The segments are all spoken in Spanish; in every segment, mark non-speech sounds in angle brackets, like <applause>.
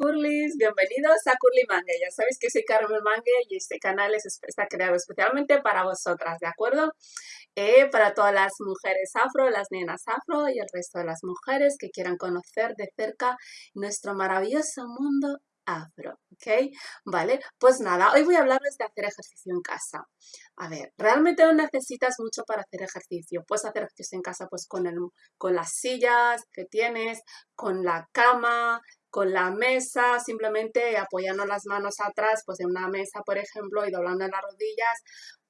Curlys, bienvenidos a Curly Mangue. Ya sabéis que soy Carmen Mangue y este canal está creado especialmente para vosotras, ¿de acuerdo? Eh, para todas las mujeres afro, las nenas afro y el resto de las mujeres que quieran conocer de cerca nuestro maravilloso mundo afro, ¿ok? Vale, pues nada, hoy voy a hablarles de hacer ejercicio en casa. A ver, realmente no necesitas mucho para hacer ejercicio. Puedes hacer ejercicio en casa pues con, el, con las sillas que tienes, con la cama, con la mesa, simplemente apoyando las manos atrás, pues en una mesa, por ejemplo, y doblando las rodillas,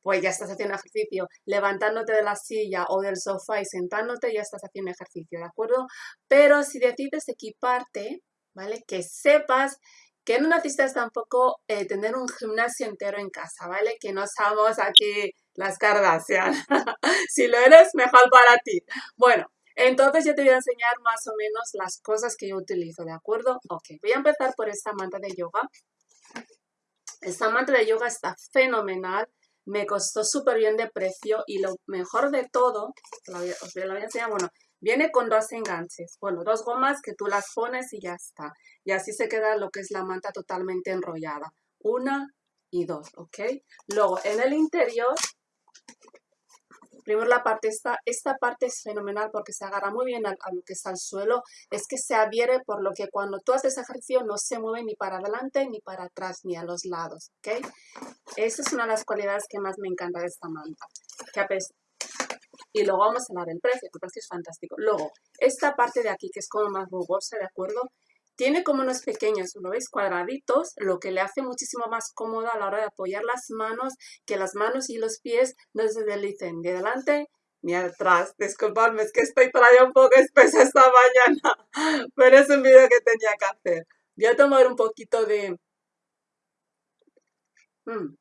pues ya estás haciendo ejercicio. Levantándote de la silla o del sofá y sentándote, ya estás haciendo ejercicio, ¿de acuerdo? Pero si decides equiparte, ¿vale? Que sepas que no necesitas tampoco eh, tener un gimnasio entero en casa, ¿vale? Que no somos aquí las Kardashian. <laughs> si lo eres, mejor para ti. Bueno, entonces yo te voy a enseñar más o menos las cosas que yo utilizo, ¿de acuerdo? Ok, voy a empezar por esta manta de yoga. Esta manta de yoga está fenomenal, me costó súper bien de precio y lo mejor de todo, os lo voy a enseñar, bueno, viene con dos enganches, bueno, dos gomas que tú las pones y ya está. Y así se queda lo que es la manta totalmente enrollada. Una y dos, ¿ok? Luego, en el interior Primero la parte esta, esta parte es fenomenal porque se agarra muy bien a, lo que está al suelo, es que se adhiere por lo que cuando tú haces ejercicio no se mueve ni para adelante ni para atrás ni a los lados, ¿ok? Esa es una de las cualidades que más me encanta de esta manta. Y luego vamos a hablar del precio, que el precio es fantástico. Luego, esta parte de aquí que es como más rugosa, ¿de acuerdo? Tiene como unos pequeños, ¿lo veis? Cuadraditos, lo que le hace muchísimo más cómodo a la hora de apoyar las manos, que las manos y los pies no se deslicen ni adelante ni atrás. Disculpadme, es que estoy todavía un poco espesa esta <laughs> mañana, pero es un vídeo que tenía que hacer. Voy a tomar un poquito de... Mm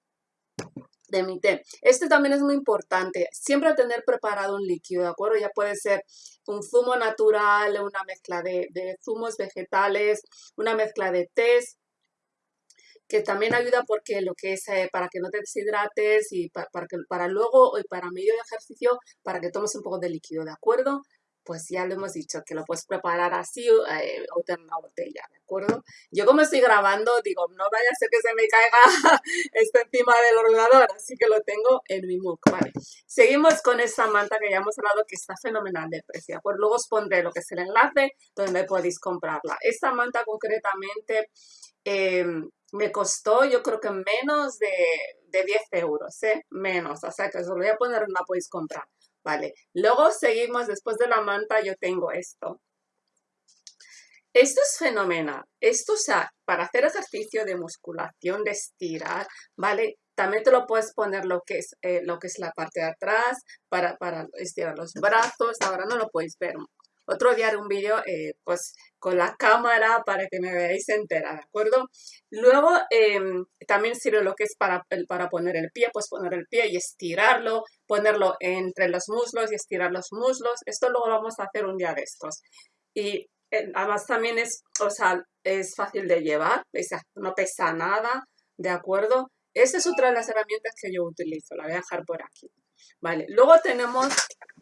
de mi té. Este también es muy importante, siempre tener preparado un líquido, ¿de acuerdo? Ya puede ser un zumo natural, una mezcla de, zumos vegetales, una mezcla de tés, que también ayuda porque lo que es eh, para que no te deshidrates y para, que, para luego y para medio de ejercicio, para que tomes un poco de líquido, ¿de acuerdo? Pues ya lo hemos dicho, que lo puedes preparar así eh, o tener una botella, ¿de acuerdo? Yo como estoy grabando, digo, no vaya a ser que se me caiga <laughs> esto encima del ordenador, así que lo tengo en mi MOOC, ¿vale? Seguimos con esta manta que ya hemos hablado que está fenomenal de precio, pues luego os pondré lo que es el enlace donde podéis comprarla. Esta manta concretamente eh, me costó yo creo que menos de, de 10 euros, ¿eh? Menos, o sea que os lo voy a poner, la podéis comprar. Luego seguimos, después de la manta yo tengo esto. Esto es fenomenal. Esto, o sea, para hacer ejercicio de musculación, de estirar, ¿vale? También te lo puedes poner lo que es, eh, lo que es la parte de atrás para, para estirar los brazos. Ahora no lo podéis ver otro día haré un vídeo eh, pues con la cámara para que me veáis entera, ¿de acuerdo? Luego em, también sirve lo que es para, para poner el pie, pues poner el pie y estirarlo, ponerlo entre los muslos y estirar los muslos. Esto luego lo vamos a hacer un día de estos. Y eh, además también es, o sea, es fácil de llevar, no pesa nada, ¿de acuerdo? Esa es otra de las herramientas que yo utilizo, la voy a dejar por aquí. Vale, luego tenemos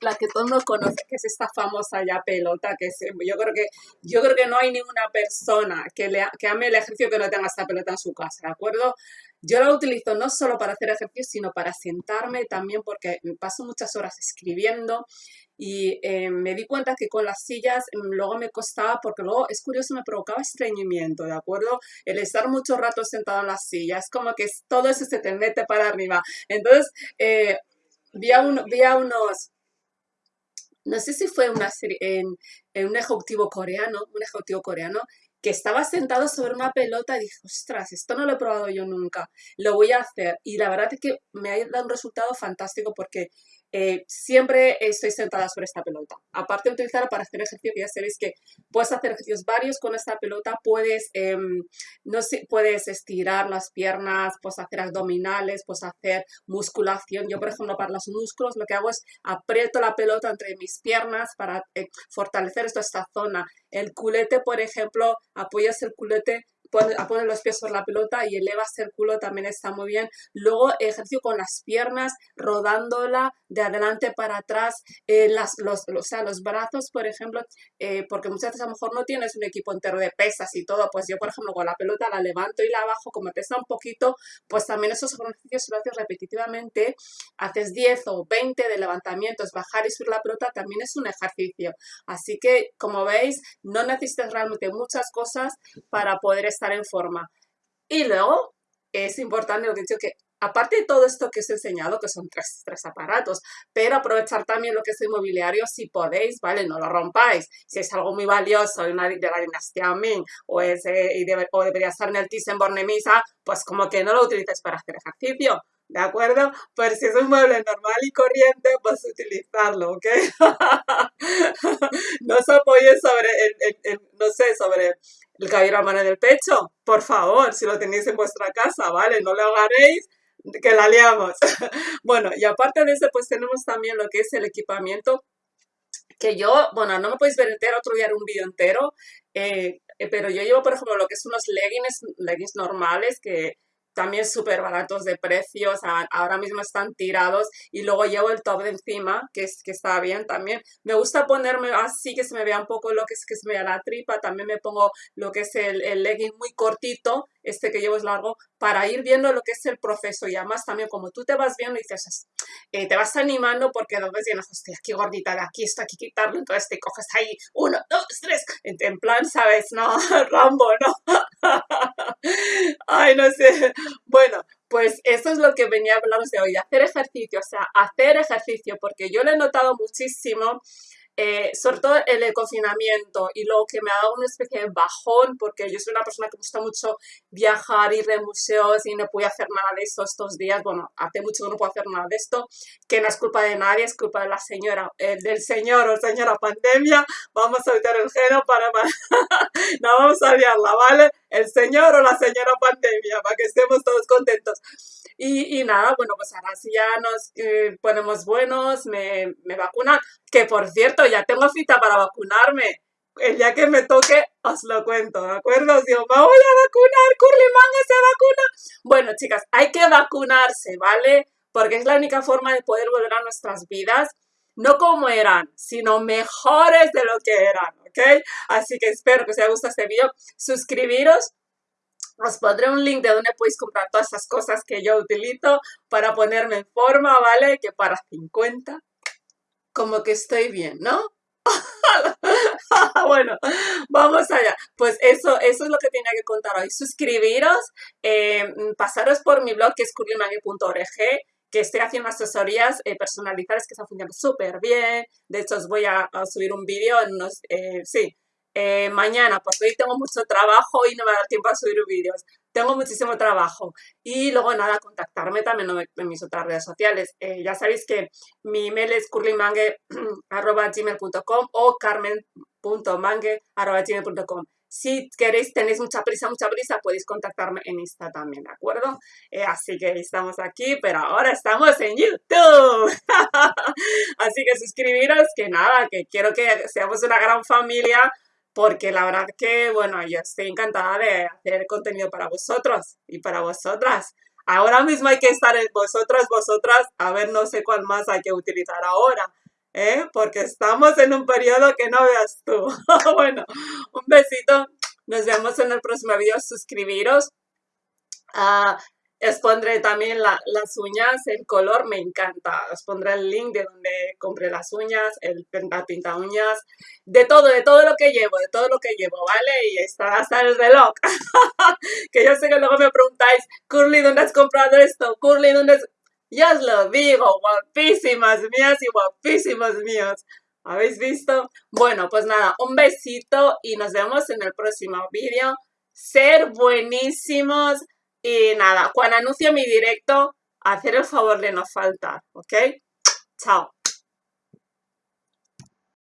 la que todo mundo conoce, que es esta famosa ya pelota, que yo creo que yo creo que no hay ninguna persona que, le, que ame el ejercicio que no tenga esta pelota en su casa, ¿de acuerdo? Yo la utilizo no solo para hacer ejercicio, sino para sentarme también porque paso muchas horas escribiendo y eh, me di cuenta que con las sillas mm, luego me costaba, porque luego es curioso, me provocaba estreñimiento, ¿de acuerdo? El estar mucho rato sentado en las sillas, como que todo eso se te mete para arriba. Entonces, eh, vi, a unos, no sé si fue una serie, en, en, un ejecutivo coreano, un ejecutivo coreano, que estaba sentado sobre una pelota y dije, ostras, esto no lo he probado yo nunca, lo voy a hacer. Y la verdad es que me ha dado un resultado fantástico porque eh, siempre estoy sentada sobre esta pelota. Aparte de utilizarla para hacer ejercicio, ya sabéis que puedes hacer ejercicios varios con esta pelota, puedes, em, no sé, puedes estirar las piernas, puedes hacer abdominales, puedes hacer musculación. Yo, por ejemplo, para los músculos lo que hago es aprieto la pelota entre mis piernas para eh, fortalecer esta zona. El culete, por ejemplo, apoyas el culete a poner los pies sobre la pelota y elevas el culo también está muy bien. Luego ejercicio con las piernas, rodándola de adelante para atrás, eh, las, los, o sea, los brazos, por ejemplo, eh, porque muchas veces a lo mejor no tienes un equipo entero de pesas y todo, pues yo, por ejemplo, con la pelota la levanto y la bajo, como pesa un poquito, pues también esos ejercicios lo haces repetitivamente, haces 10 o 20 de levantamientos, bajar y subir la pelota también es un ejercicio. Así que, como veis, no necesitas realmente muchas cosas para poder estar en forma. Y luego, es importante lo que he dicho que aparte de todo esto que os he enseñado, que son tres, tres, aparatos, pero aprovechar también lo que es el mobiliario si podéis, ¿vale? No lo rompáis. Si es algo muy valioso de, una, de la dinastía Ming o, es, y o debería estar en el Thyssen-Bornemisza, pues como que no lo utilices para hacer ejercicio. ¿De acuerdo? Pues si es un mueble normal y corriente, pues utilizarlo, ¿ok? <laughs> no os apoyéis sobre el, no sé, sobre el cabello a mano en el pecho, por favor, si lo tenéis en vuestra casa, ¿vale? No lo hagáis que la liamos. <laughs> bueno, y aparte de eso, pues tenemos también lo que es el equipamiento que yo, bueno, no me podéis ver entero, otro día haré un vídeo entero, eh, eh, pero yo llevo, por ejemplo, lo que son unos leggings, leggings normales que también súper baratos de precios, ahora mismo están tirados y luego llevo el top de encima, que, es, que está bien también. Me gusta ponerme así que se me vea un poco lo que es que se me vea la tripa, también me pongo lo que es el, el legging muy cortito, este que llevo es largo, para ir viendo lo que es el proceso y además también como tú te vas viendo y dices, eh, te vas animando porque ves y dices, hostia, aquí gordita, de aquí está, aquí quitarlo, entonces te coges ahí, uno, dos, tres, en, plan, ¿sabes? <laughs> No, Rambo, ¿no? Ay, no sé. Bueno, pues eso es lo que venía a hablaros de hoy, hacer ejercicio, o sea, hacer ejercicio, porque yo lo he notado muchísimo eh, sobre todo el confinamiento y lo que me ha dado una especie de bajón porque yo soy una persona que gusta mucho viajar, ir de museos y no pude hacer nada de esto estos días, bueno, hace mucho que no puedo hacer nada de esto, que no es culpa de nadie, es culpa de la señora, eh, del señor o señora pandemia, vamos a evitar el geno para, <laughs> no vamos a liarla, ¿vale? El señor o la señora pandemia, para que estemos todos contentos. Y, y nada, bueno, pues ahora sí ya nos eh, ponemos buenos, me, me vacunan, que por cierto, ya tengo cita para vacunarme. El día que me toque, os lo cuento, ¿de acuerdo? Os digo, me voy a vacunar, Curly Manga se vacuna. Bueno, chicas, hay que vacunarse, ¿vale? Porque es la única forma de poder volver a nuestras vidas, no como eran, sino mejores de lo que eran, ¿ok? Así que espero que os haya gustado este video. Suscribiros, os pondré un link de donde podéis comprar todas esas cosas que yo utilizo para ponerme en forma, ¿vale? Que para 50 como que estoy bien, ¿no? <laughs> bueno, vamos allá. Pues eso, eso es lo que tenía que contar hoy. Suscribiros, eh, pasaros por mi blog que es curlymangue.org que estoy haciendo asesorías eh, personalizadas que están funcionando súper bien. De hecho, os voy a, subir un vídeo en unos, eh, sí, eh, mañana, porque hoy tengo mucho trabajo y no me da tiempo a subir vídeos. Tengo muchísimo trabajo. Y luego nada, contactarme también en mis otras redes sociales. Eh, ya sabéis que mi email es curlymangue.gmail.com <clears throat> o carmen.mangue.gmail.com. Si queréis, tenéis mucha prisa, mucha prisa, podéis contactarme en Insta también, ¿de acuerdo? Eh, así que estamos aquí, pero ahora estamos en YouTube. <laughs> así que suscribiros, que nada, que quiero que seamos una gran familia porque la verdad que, bueno, yo estoy encantada de hacer contenido para vosotros y para vosotras. Ahora mismo hay que estar en vosotras, vosotras, a ver, no sé cuál más hay que utilizar ahora, ¿eh? Porque estamos en un periodo que no veas tú. <laughs> bueno, un besito, nos vemos en el próximo video, suscribiros. Uh, os pondré también las uñas, el color me encanta. Os pondré el link de donde compré las uñas, el pinta uñas, de todo, de todo lo que llevo, de todo lo que llevo, ¿vale? Y está hasta el reloj. <laughs> que yo sé que luego me preguntáis, Curly, ¿dónde has comprado esto? Curly, ¿dónde has... Ya os lo digo, guapísimas mías y guapísimos míos. ¿Habéis visto? Bueno, pues nada, un besito y nos vemos en el próximo vídeo. Ser buenísimos. Y nada, cuando anuncie mi directo, hacer el favor de no faltar, ¿ok? Chao.